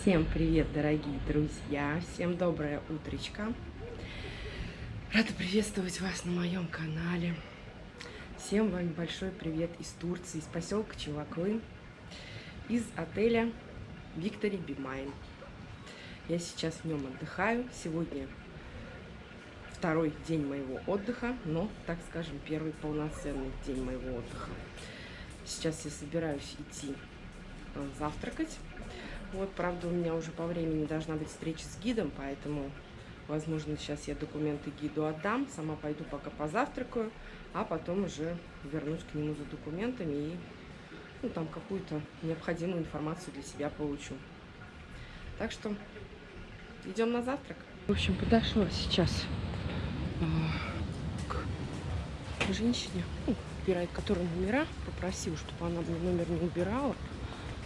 Всем привет, дорогие друзья! Всем доброе утречко! Рада приветствовать вас на моем канале. Всем вам большой привет из Турции, из поселка Чеваклы, из отеля Victory Be Mine. Я сейчас в нем отдыхаю. Сегодня второй день моего отдыха, но, так скажем, первый полноценный день моего отдыха. Сейчас я собираюсь идти э, завтракать вот, правда, у меня уже по времени должна быть встреча с гидом, поэтому, возможно, сейчас я документы гиду отдам, сама пойду пока позавтракаю, а потом уже вернусь к нему за документами и ну, там какую-то необходимую информацию для себя получу. Так что идем на завтрак. В общем, подошла сейчас э, к женщине, ну, убирает которая номера, попросил, чтобы она мне номер не убирала,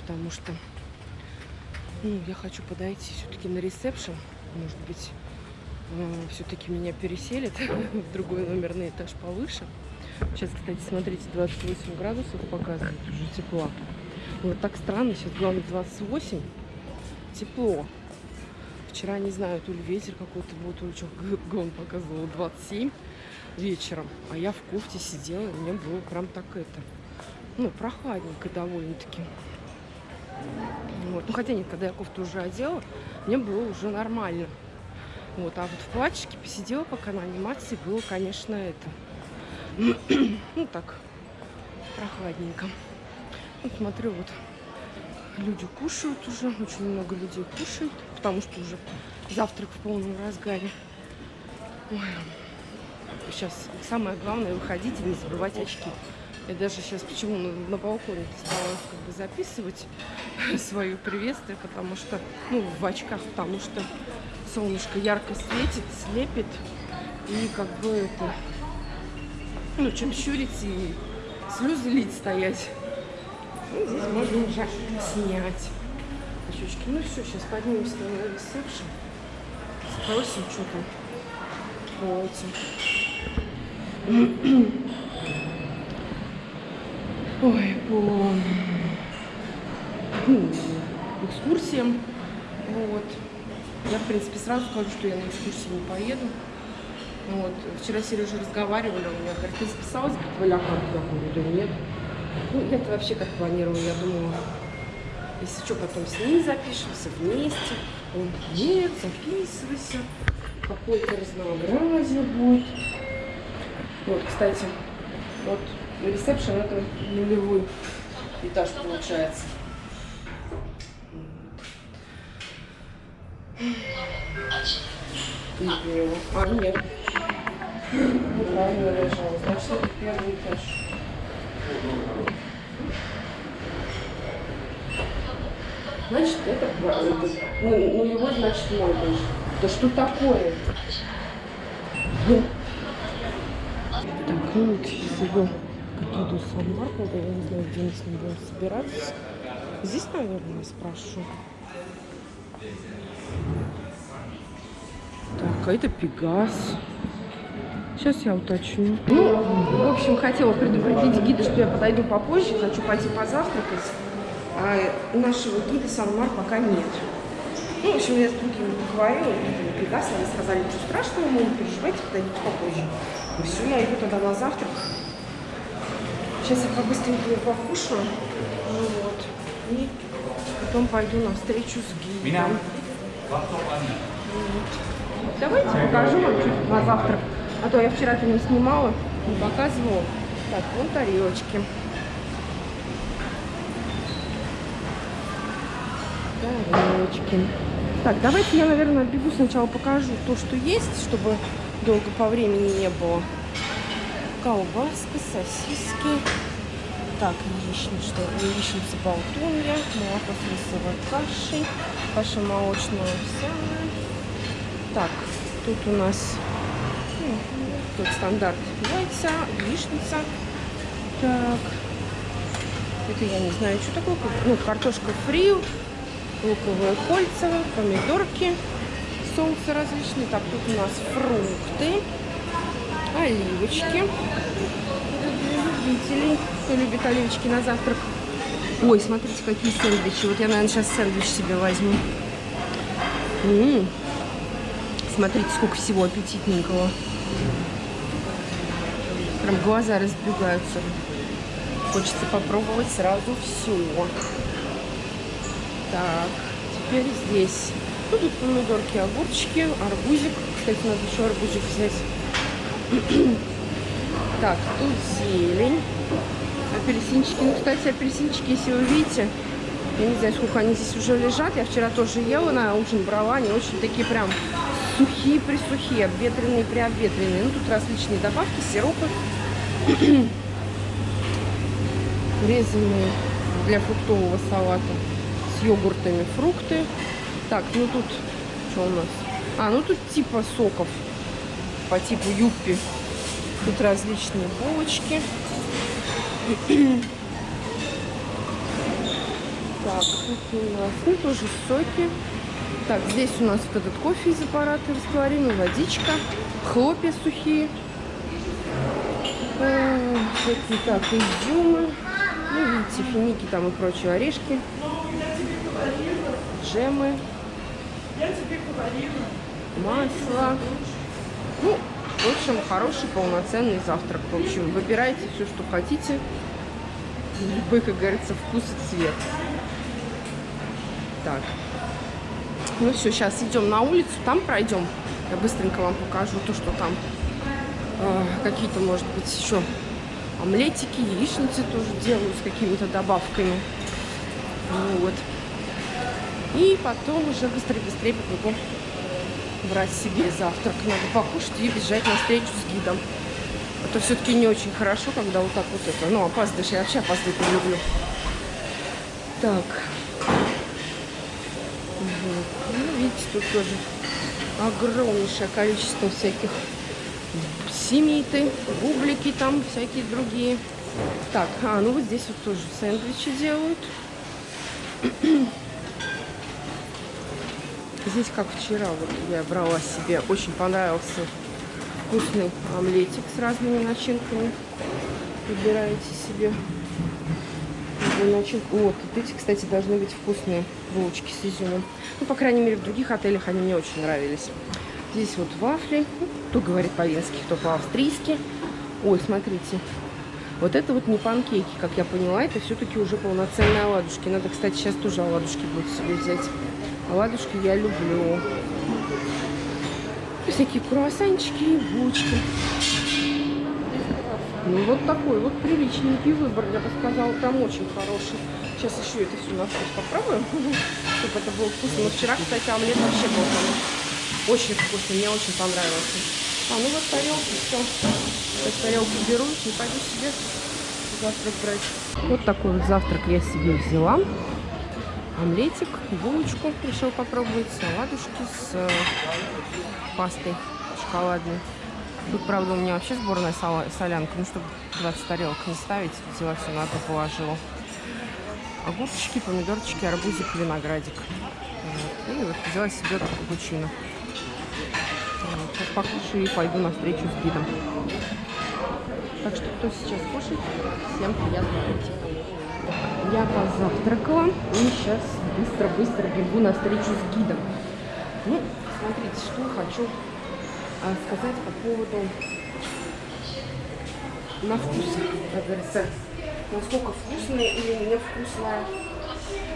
потому что ну, я хочу подойти все-таки на ресепшн. Может быть, все-таки меня переселят в другой номерный этаж повыше. Сейчас, кстати, смотрите, 28 градусов показывает уже тепло. Вот так странно, сейчас главное 28, тепло. Вчера, не знаю, то ли ветер какой-то был, то ли что, гон показывал 27 вечером. А я в кофте сидела, и мне было прям так это, ну, прохладненько довольно-таки. Вот. Ну, хотя нет, когда я кофту уже одела, мне было уже нормально. Вот, а вот в платьишке посидела пока на анимации, было, конечно, это, ну так, прохладненько. Вот смотрю, вот люди кушают уже, очень много людей кушают, потому что уже завтрак в полном разгаре. Ой. Сейчас самое главное выходить и не забывать очки. Я даже сейчас почему на, балконе стала как бы записывать свое приветствие, потому что, ну, в очках, потому что солнышко ярко светит, слепит, и как бы это, ну, чем щурить и слезы лить стоять. Ну, здесь можно уже снять очечки. Ну все, сейчас поднимемся на ресепшн, спросим, что там по этим. Ой, по ну, экскурсиям. Вот. Я, в принципе, сразу скажу, что я на экскурсии не поеду. Вот. Вчера Сережа разговаривали, он меня говорит, ты записалась, говорит, в Алякан? Я говорю, да нет. Ну, я-то вообще как планировала, я думала, если что, потом с ним запишемся вместе. Он, нет, записывайся, какое-то разнообразие будет. Вот, кстати, вот ресепшн это нулевой этаж получается. А, нет. Неправильно лежал. Значит, это первый этаж. Значит, это, это ну, нулевой, значит, мой этаж. Да что такое? Так, ну вот, иду с Маркета, я не знаю, где мы с ним будем собираться. Здесь, наверное, спрошу. Так, а это Пегас. Сейчас я уточню. Ну, в общем, хотела предупредить гида, что я подойду попозже, хочу пойти позавтракать. А нашего гида Санмар пока нет. Ну, в общем, я с другими поговорила, это Пегас, они сказали, ничего страшного, мы не переживайте, подойдите попозже. Ну все, я иду тогда на завтрак. Сейчас я побыстренько покушаю. Ну вот. И потом пойду на встречу с гидом. Вот. Давайте покажу вам чуть на завтрак. А то я вчера-то не снимала, не показывала. Так, вон тарелочки. Тарелочки. Так, давайте я, наверное, бегу сначала покажу то, что есть, чтобы долго по времени не было колбаска, сосиски. Так, яичница, яичница болтунья, молоко с рисовой кашей, каша молочная овсяная. Так, тут у нас ну, тут стандарт яйца, яичница. Так, это я не знаю, что такое. Ну, картошка фри, луковые кольца, помидорки, соусы различные. Так, тут у нас фрукты оливочки. Любителей, кто любит оливочки на завтрак. Ой, смотрите, какие сэндвичи. Вот я, наверное, сейчас сэндвич себе возьму. М-м. Смотрите, сколько всего аппетитненького. Прям глаза разбегаются. Хочется попробовать сразу все. Так, теперь здесь. Ну, тут помидорки, огурчики, арбузик. Кстати, надо еще арбузик взять. Так, тут зелень. Апельсинчики. Ну, кстати, апельсинчики, если вы видите, я не знаю, сколько они здесь уже лежат. Я вчера тоже ела на ужин, брала. Они очень такие прям сухие-присухие, обветренные-приобветренные. Ну, тут различные добавки, сиропы. Резанные для фруктового салата с йогуртами фрукты. Так, ну тут что у нас? А, ну тут типа соков по типу юппи. Тут различные булочки. Так, тут у нас, ну, тоже соки. Так, здесь у нас вот этот кофе из аппарата растворимый, водичка, хлопья сухие. Э, всякие, так, изюмы. Ну, видите, финики там и прочие орешки. Джемы. Масло. Ну, в общем, хороший полноценный завтрак. В общем, выбирайте все, что хотите. Любой, как говорится, вкус и цвет. Так. Ну все, сейчас идем на улицу, там пройдем. Я быстренько вам покажу то, что там э, какие-то, может быть, еще омлетики, яичницы тоже делаю с какими-то добавками. Вот. И потом уже быстрее-быстрее побегу брать себе завтрак. Надо покушать и бежать на встречу с гидом. А то все-таки не очень хорошо, когда вот так вот это. Ну, опаздываешь, я вообще опаздывать не люблю. Так. Вот. Ну, видите, тут тоже огромнейшее количество всяких семиты, бублики там, всякие другие. Так, а, ну вот здесь вот тоже сэндвичи делают. Здесь, как вчера, вот я брала себе, очень понравился вкусный омлетик с разными начинками. Выбираете себе начинку. Вот, вот эти, кстати, должны быть вкусные булочки с изюмом. Ну, по крайней мере, в других отелях они мне очень нравились. Здесь вот вафли. Кто говорит по-венски, кто по-австрийски. Ой, смотрите. Вот это вот не панкейки, как я поняла, это все-таки уже полноценные оладушки. Надо, кстати, сейчас тоже оладушки будет себе взять. Оладушки я люблю. Всякие круассанчики и булочки. Ну, вот такой вот приличненький выбор, я бы сказала, прям очень хороший. Сейчас еще это все на вкус попробуем, чтобы это было вкусно. Но вчера, кстати, омлет вообще был там очень вкусный, мне очень понравился. А, ну вот тарелки, все. Сейчас тарелку беру и пойду себе завтрак брать. Вот такой вот завтрак я себе взяла омлетик, булочку решил попробовать, салатушки с э, пастой шоколадной. Тут, правда, у меня вообще сборная солянка, ну, чтобы 20 тарелок не ставить, взяла все на это, положила. Огурчики, помидорчики, арбузик, виноградик. Вот. И вот взяла себе капучино. Вот. Покушаю и пойду на встречу с гидом. Так что, кто сейчас кушает, всем приятного аппетита. Я позавтракала и сейчас быстро-быстро бегу на встречу с гидом. Ну, смотрите, что хочу а, сказать по поводу на вкус, как говорится, насколько вкусная или невкусная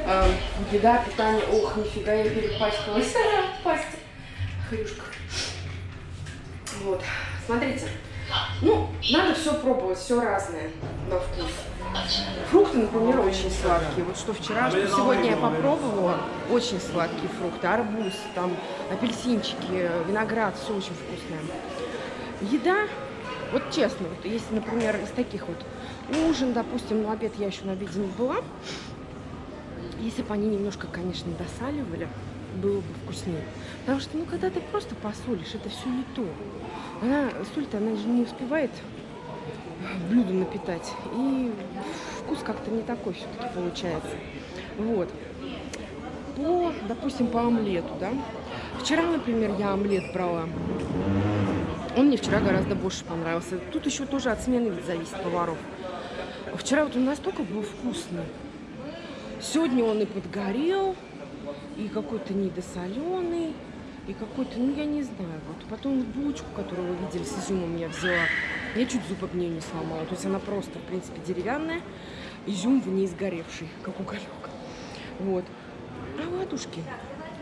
э, еда, питание. Ох, нифига, я перепачкалась в пасти. Хрюшка. Вот, смотрите. Ну, надо все пробовать, все разное на вкус. Фрукты, например, очень сладкие. Вот что вчера, что сегодня я попробовала, очень сладкие фрукты. Арбуз, там апельсинчики, виноград, все очень вкусное. Еда, вот честно, вот если, например, из таких вот ужин, допустим, на обед я еще на обеде не была, если бы они немножко, конечно, досаливали, было бы вкуснее. Потому что, ну, когда ты просто посолишь, это все не то. Она, соль-то, она же не успевает блюдо напитать. И вкус как-то не такой все-таки получается. Вот. По, допустим, по омлету, да. Вчера, например, я омлет брала. Он мне вчера гораздо больше понравился. Тут еще тоже от смены зависит поваров. Вчера вот он настолько был вкусный. Сегодня он и подгорел, и какой-то недосоленый, и какой-то, ну я не знаю, вот. Потом булочку, которую вы видели с изюмом, я взяла. Я чуть зуб об нее не сломала. То есть она просто, в принципе, деревянная. Изюм в ней сгоревший, как уголек. Вот. А ладушки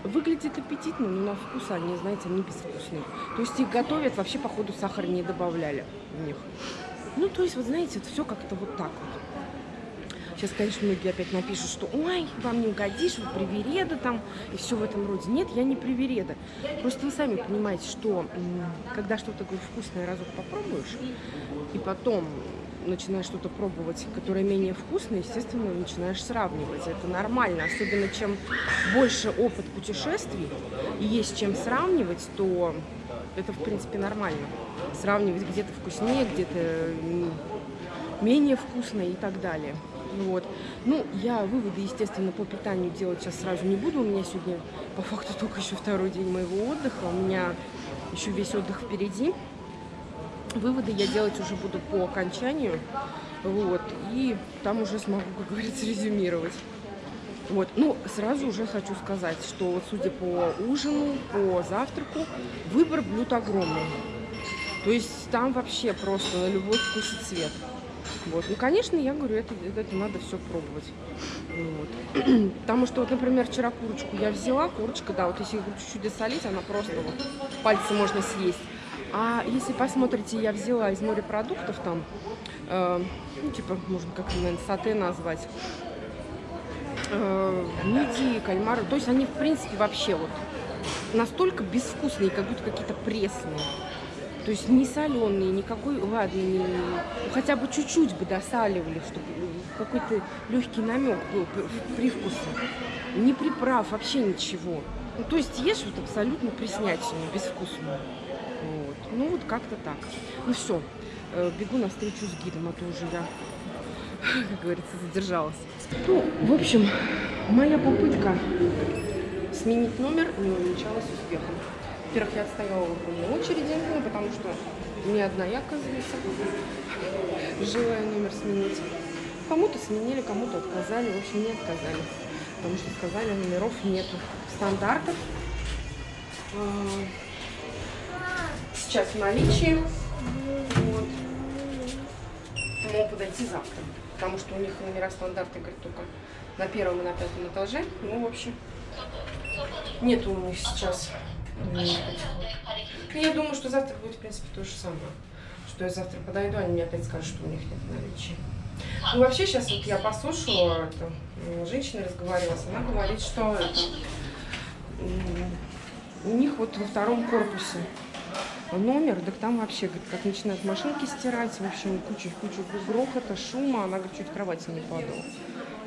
выглядят аппетитно, но на вкус они, знаете, они безвкусные. То есть их готовят, вообще, походу, сахар не добавляли в них. Ну, то есть, вот знаете, это все как-то вот так вот. Сейчас, конечно, многие опять напишут, что ой, вам не угодишь, вы привереда там, и все в этом роде. Нет, я не привереда. Просто вы сами понимаете, что когда что-то такое вкусное разок попробуешь, и потом начинаешь что-то пробовать, которое менее вкусное, естественно, начинаешь сравнивать. Это нормально. Особенно чем больше опыт путешествий и есть чем сравнивать, то это, в принципе, нормально. Сравнивать где-то вкуснее, где-то менее вкусно и так далее. Вот. Ну, я выводы, естественно, по питанию делать сейчас сразу не буду. У меня сегодня, по факту, только еще второй день моего отдыха. У меня еще весь отдых впереди. Выводы я делать уже буду по окончанию. Вот. И там уже смогу, как говорится, резюмировать. Вот. Ну, сразу уже хочу сказать, что вот судя по ужину, по завтраку, выбор блюд огромный. То есть там вообще просто на любой вкус и цвет. Вот. Ну, конечно, я говорю, это, это надо все пробовать. Вот. Потому что, вот, например, вчера курочку я взяла, курочка, да, вот если чуть-чуть досолить, она просто вот пальцы можно съесть. А если посмотрите, я взяла из морепродуктов там, э, ну, типа, можно как-то, наверное, сате назвать, э, мидии, кальмары, то есть они, в принципе, вообще вот настолько безвкусные, как будто какие-то пресные. То есть не соленые, никакой, ладно, не, ну, хотя бы чуть-чуть бы досаливали, чтобы какой-то легкий намек был привкуса. Не приправ, вообще ничего. Ну, то есть ешь вот абсолютно преснятину, безвкусную. Вот. Ну вот как-то так. Ну все, э, бегу навстречу с гидом, а то уже я, как говорится, задержалась. Ну, в общем, моя попытка сменить номер не увенчалась успехом. Во-первых, я отстояла в огромной очереди, ну, потому что не одна я, оказывается, желая номер сменить. Кому-то сменили, кому-то отказали, в общем, не отказали. Потому что сказали, номеров нету. Стандартов а, сейчас в наличии. Вот. Могу подойти завтра. Потому что у них номера стандарты, говорят, только на первом и на пятом этаже. Ну, в общем, нету у них сейчас я думаю, что завтра будет, в принципе, то же самое. Что я завтра подойду, они мне опять скажут, что у них нет наличия. Ну, вообще, сейчас вот я послушала, это, женщина разговаривала, она говорит, что это, у них вот во втором корпусе номер, так там вообще, говорит, как начинают машинки стирать, в общем, куча-куча грохота, шума, она, говорит, чуть кровати не падала.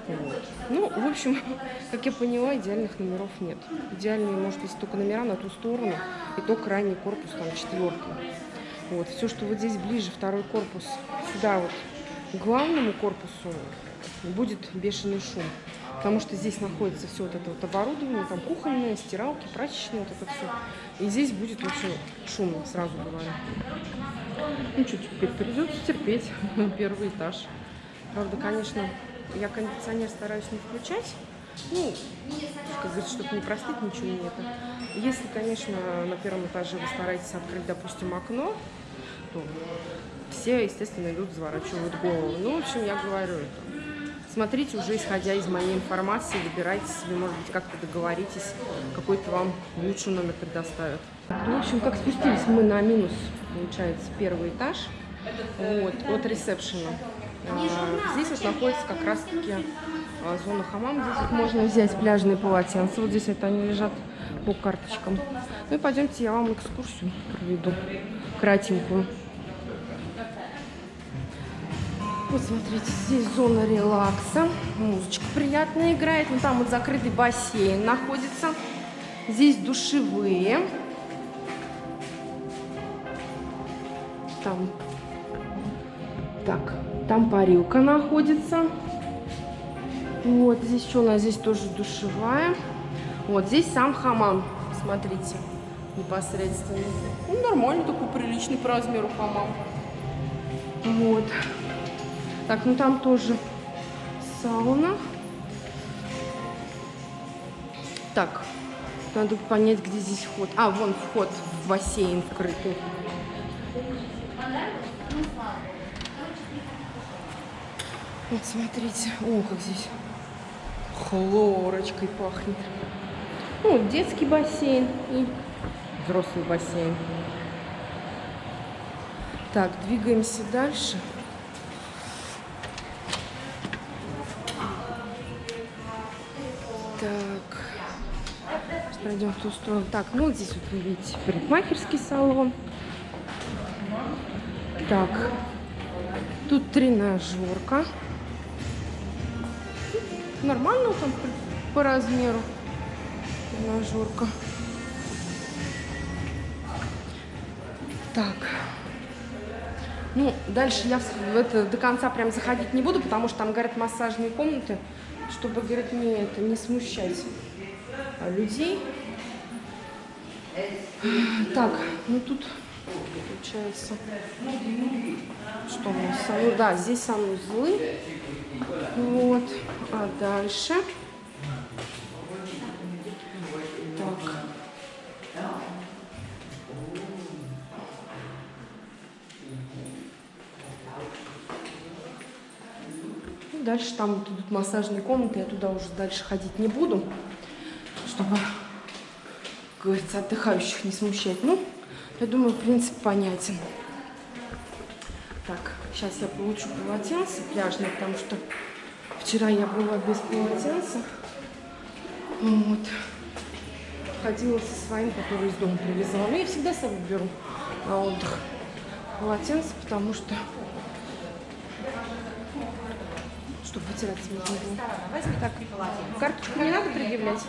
Вот. Ну, в общем, как я поняла, идеальных номеров нет. Идеальные, может быть, только номера на ту сторону, и то крайний корпус, там, четвертый. Вот. Все, что вот здесь ближе, второй корпус, сюда вот, к главному корпусу, будет бешеный шум. Потому что здесь находится все вот это вот оборудование, там кухонное, стиралки, прачечные, вот это все. И здесь будет очень шумно, сразу говорю. Ну, теперь, придется терпеть первый этаж. Правда, конечно, я кондиционер стараюсь не включать. Ну, как говорится, чтобы не простыть, ничего нет. Если, конечно, на первом этаже вы стараетесь открыть, допустим, окно, то все, естественно, идут, заворачивают голову. Ну, в общем, я говорю это. Смотрите уже, исходя из моей информации, выбирайте себе, может быть, как-то договоритесь, какой-то вам лучший номер предоставят. Ну, в общем, как спустились мы на минус, получается, первый этаж, вот, от ресепшена. А, здесь вот находится как раз-таки а, зона хамам. Здесь вот можно взять пляжные полотенца. Вот здесь это они лежат по карточкам. Ну и пойдемте, я вам экскурсию проведу, кратенькую. Вот смотрите, здесь зона релакса. Музычка приятная играет. Ну там вот закрытый бассейн находится. Здесь душевые. Там. Так, там парилка находится. Вот, здесь что у нас? Здесь тоже душевая. Вот, здесь сам хамам. Смотрите, непосредственно. Ну, нормальный такой приличный по размеру хамам. Вот. Так, ну там тоже сауна. Так, надо понять, где здесь вход. А, вон вход в бассейн вкрытый. Вот смотрите, о, как здесь хлорочкой пахнет. Ну, детский бассейн и взрослый бассейн. Так, двигаемся дальше. Так, сейчас пройдем в ту сторону. Так, ну вот здесь вот вы видите парикмахерский салон. Так, тут тренажерка. Нормально там по, размеру тренажерка. Так. Ну, дальше я в это до конца прям заходить не буду, потому что там, говорят, массажные комнаты, чтобы, говорят, не, это, не смущать а, людей. Так, ну тут получается, что у нас? Ну да, здесь санузлы. Вот, а дальше... Так. Ну, Дальше там будут массажные комнаты, я туда уже дальше ходить не буду, чтобы, как говорится, отдыхающих не смущать. Ну, я думаю, принцип понятен. Так, сейчас я получу полотенце пляжное, потому что вчера я была без полотенца. Вот. Ходила со своим, который из дома привезла. Ну, я всегда с собой беру на отдых полотенце, потому что чтобы вытираться не было. Возьми так. Карточку не надо предъявлять?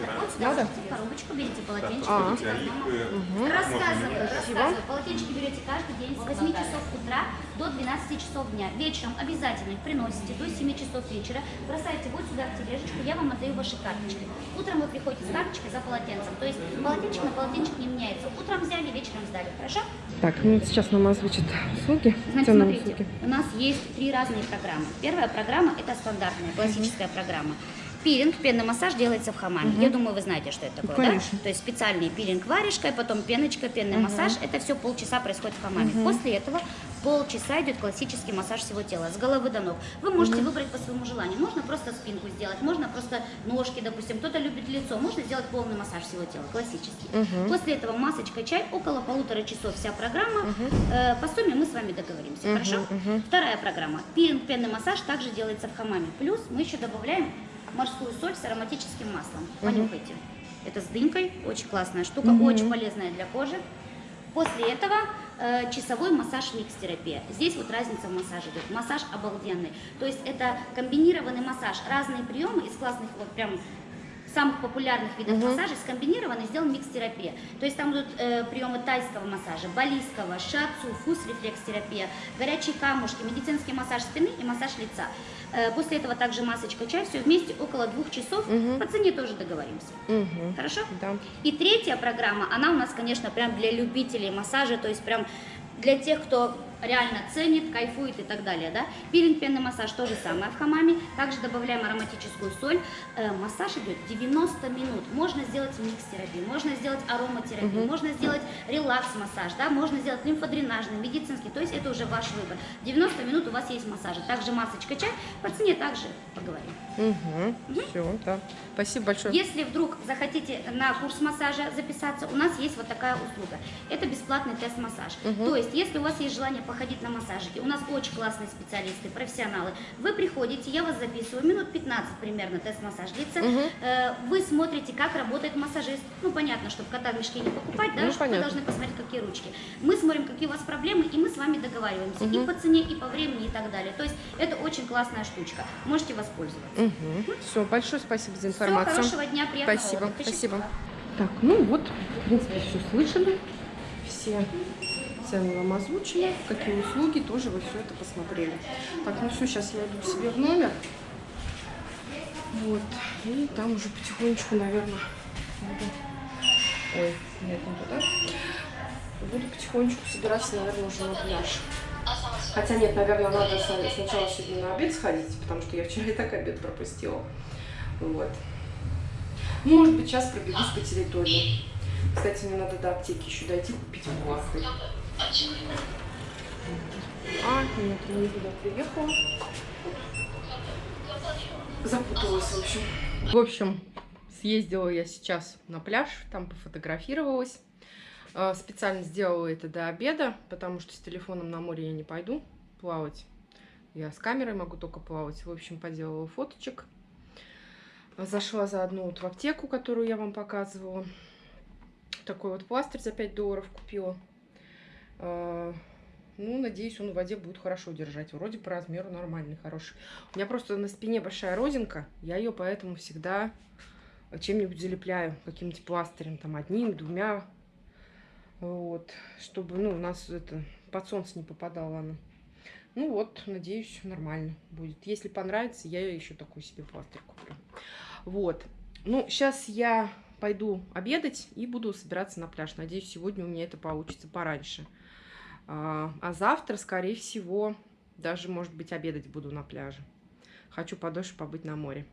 Вот Надо? коробочку, берите полотенчик, А. одно. Рассказываю, рассказываю. Полотенчики берете каждый день с 8 часов утра до 12 часов дня. Вечером обязательно их приносите до 7 часов вечера. Бросаете вот сюда в тележечку, я вам отдаю ваши карточки. Утром вы приходите с карточкой за полотенцем. То есть полотенчик на полотенчик не меняется. Утром взяли, вечером сдали. Хорошо? Так, ну сейчас нам озвучат услуги, Значит, смотрите, услуги. у нас есть три разные программы. Первая программа – это стандартная, классическая программа. Пилинг, пенный массаж делается в хамаме. Я думаю, вы знаете, что это такое, да? конечно. То есть специальный пилинг варежкой, потом пеночка, пенный массаж. Это все полчаса происходит в хамаме. После этого полчаса идет классический массаж всего тела, с головы до ног. Вы можете выбрать по своему желанию. Можно просто спинку сделать, можно просто ножки, допустим. Кто-то любит лицо, можно сделать полный массаж всего тела, классический. После этого масочка, чай, около полутора часов вся программа. Э, по сумме мы с вами договоримся, хорошо? Вторая программа. Пилинг, пенный массаж также делается в хамаме. Плюс мы еще добавляем морскую соль с ароматическим маслом. Понюхайте. Это с дынькой, очень классная штука, очень полезная для кожи. После этого э, часовой массаж микс-терапия. Здесь вот разница в массаже идет. Массаж обалденный. То есть это комбинированный массаж. Разные приемы из классных вот прям самых популярных видов массажа скомбинированы и сделан микс-терапия. То есть там будут э, приемы тайского массажа, балийского, шацу, фус-рефлекс-терапия, горячие камушки, медицинский массаж спины и массаж лица. Э, после этого также масочка чай, все вместе около двух часов. По цене тоже договоримся. Мгм. Хорошо? Да. И третья программа, она у нас, конечно, прям для любителей массажа, то есть прям для тех, кто реально ценит, кайфует и так далее, да. Пилинг, пенный массаж то же самое в хамаме. Также добавляем ароматическую соль. Э, массаж идет 90 минут. Можно сделать микс-терапию, можно сделать ароматерапию, можно сделать релакс-массаж, да, можно сделать лимфодренажный, медицинский. То есть это уже ваш выбор. 90 минут у вас есть массажи. Также масочка чай. По цене также поговорим. Угу. Все, да. Спасибо большое. Если вдруг захотите на курс массажа записаться, у нас есть вот такая услуга. Это бесплатный тест-массаж. То есть, если у вас есть желание походить на массажики, у нас очень классные специалисты, профессионалы. Вы приходите, я вас записываю, минут 15 примерно тест-массаж длится. Э, Вы смотрите, как работает массажист. Ну, понятно, чтобы кота в мешке не покупать, да, Ну, чтобы вы должны посмотреть, какие ручки. Мы смотрим, какие у вас проблемы, и мы с вами договариваемся. И по цене, и по времени, и так далее. То есть, это очень классная штучка. Можете воспользоваться. Угу. Все, большое спасибо за Всего информацию. хорошего дня, приятного Спасибо, отдыха. спасибо. Так, ну вот, в принципе, все слышали. Все цены вам озвучили, какие услуги, тоже вы все это посмотрели. Так, ну все, сейчас я иду к себе в номер. Вот, и там уже потихонечку, наверное, буду... Ой, нет, не туда. Буду потихонечку собираться, наверное, уже на пляж. Хотя нет, наверное, надо сначала сегодня на обед сходить, потому что я вчера и так обед пропустила. Вот. Может быть, сейчас пробегусь по территории. Кстати, мне надо до аптеки еще дойти купить пластырь. А, нет, я не туда приехала. Запуталась, в общем. В общем, съездила я сейчас на пляж, там пофотографировалась. Э, Специально сделала это до обеда, потому что с телефоном на море я не пойду плавать. Я с камерой могу только плавать. В общем, поделала фоточек. Зашла заодно вот в аптеку, которую я вам показывала. Такой вот пластырь за 5 долларов купила. Э, Ну, надеюсь, он в воде будет хорошо держать. Вроде по размеру нормальный, хороший. У меня просто на спине большая родинка. Я ее поэтому всегда чем-нибудь залепляю. Каким-нибудь пластырем. Там одним, двумя. Вот. Чтобы, ну, у нас это под солнце не попадала она. Ну вот, надеюсь, нормально будет. Если понравится, я еще такой себе пластырь куплю. Вот. Ну, сейчас я пойду обедать и буду собираться на пляж. Надеюсь, сегодня у меня это получится пораньше. А, а завтра, скорее всего, даже, может быть, обедать буду на пляже. Хочу подольше побыть на море.